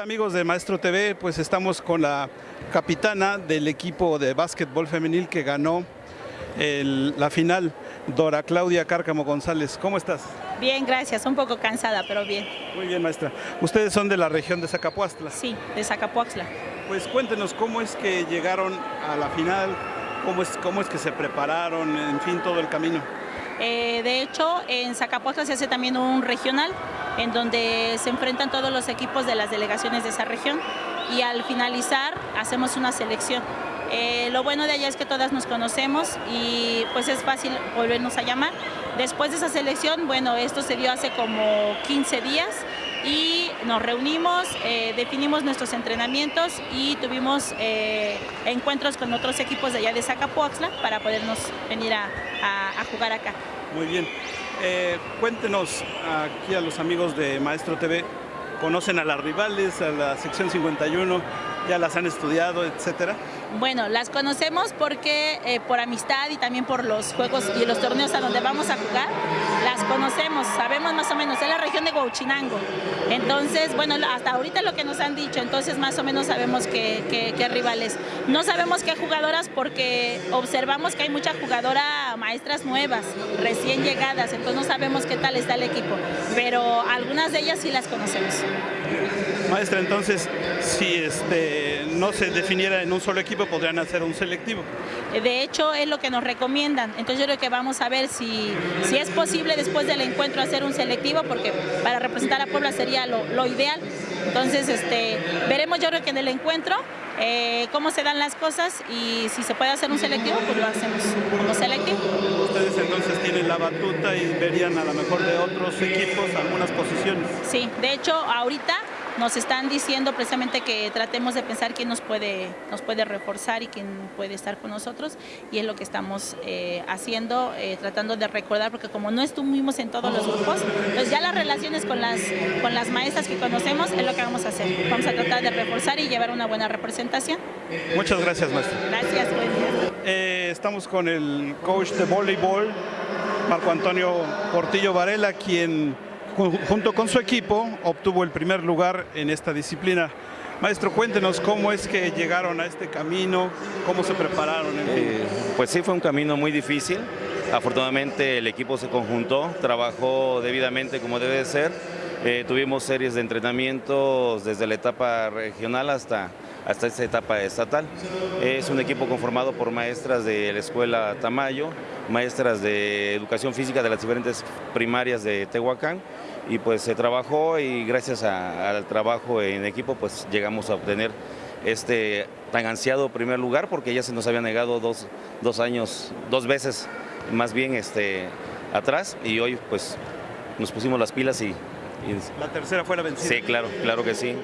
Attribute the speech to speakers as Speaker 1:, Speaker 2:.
Speaker 1: amigos de Maestro TV? Pues estamos con la capitana del equipo de básquetbol femenil que ganó el- la final, Dora Claudia Cárcamo González. ¿Cómo estás?
Speaker 2: Bien, gracias. Un poco cansada, pero bien.
Speaker 1: Muy bien, maestra. Ustedes son de la región de Zacapuastla.
Speaker 2: Sí, de Zacapuaxla.
Speaker 1: Pues cuéntenos cómo es que llegaron a la final, cómo es, cómo es que se prepararon, en fin, todo el camino.
Speaker 2: Eh, de hecho, en Zacapuaxla se hace también un regional en donde se enfrentan todos los equipos de las delegaciones de esa región y al finalizar hacemos una selección. Eh, lo bueno de allá es que todas nos conocemos y pues es fácil volvernos a llamar. Después de esa selección, bueno, esto se dio hace como 15 días y nos reunimos, eh, definimos nuestros entrenamientos y tuvimos eh, encuentros con otros equipos de allá de Zacapuaxla para podernos venir a, a- a jugar acá.
Speaker 1: Muy bien. Eh, cuéntenos aquí a los amigos de Maestro TV, ¿conocen a las rivales, a la sección 51? ¿Ya las han estudiado, etcétera?
Speaker 2: Bueno, las conocemos porque eh, por amistad y también por los juegos y los torneos a donde vamos a jugar, las conocemos, sabemos más o menos, es la de Huachinango. Entonces, bueno, hasta ahorita lo que nos han dicho, entonces más o menos sabemos qué rivales. No sabemos qué jugadoras porque observamos que hay mucha jugadora maestras nuevas, recién llegadas, entonces no sabemos qué tal está el equipo, pero algunas de ellas sí las conocemos.
Speaker 1: Maestra, entonces, si este, no se definiera en un solo equipo, podrían hacer un selectivo.
Speaker 2: De hecho, es lo que nos recomiendan. Entonces yo creo que vamos a ver si, si es posible después del encuentro hacer un selectivo, porque para representar a Puebla sería lo, lo ideal. Entonces, este, veremos yo creo que en el encuentro eh, cómo se dan las cosas y si se puede hacer un selectivo, pues lo hacemos como selectivo.
Speaker 1: Ustedes entonces tienen la batuta y verían a lo mejor de otros equipos algunas posiciones.
Speaker 2: Sí, de hecho, ahorita nos están diciendo precisamente que tratemos de pensar quién nos puede, nos puede reforzar y quién puede estar con nosotros y es lo que estamos eh, haciendo, eh, tratando de recordar, porque como no estuvimos en todos los grupos, pues ya las relaciones con las, con las maestras que conocemos es lo que vamos a hacer. Vamos a tratar de reforzar y llevar una buena representación.
Speaker 1: Muchas gracias, maestra.
Speaker 2: Gracias, buen día.
Speaker 1: Eh, estamos con el coach de voleibol, Marco Antonio Portillo Varela, quien junto con su equipo obtuvo el primer lugar en esta disciplina. Maestro, cuéntenos cómo es que llegaron a este camino, cómo se prepararon. en.
Speaker 3: Eh, pues sí, fue un camino muy difícil. Afortunadamente el equipo se conjuntó, trabajó debidamente como debe de ser. Eh, tuvimos series de entrenamientos desde la etapa regional hasta, hasta esta etapa estatal. Es un equipo conformado por maestras de la escuela Tamayo, maestras de educación física de las diferentes primarias de Tehuacán y pues se trabajó y gracias al trabajo en equipo pues llegamos a obtener este tan ansiado primer lugar porque ya se nos había negado dos, dos años, dos veces más bien este, atrás y hoy pues nos pusimos las pilas y
Speaker 1: La tercera fue la vencida.
Speaker 3: sí, claro, claro que sí.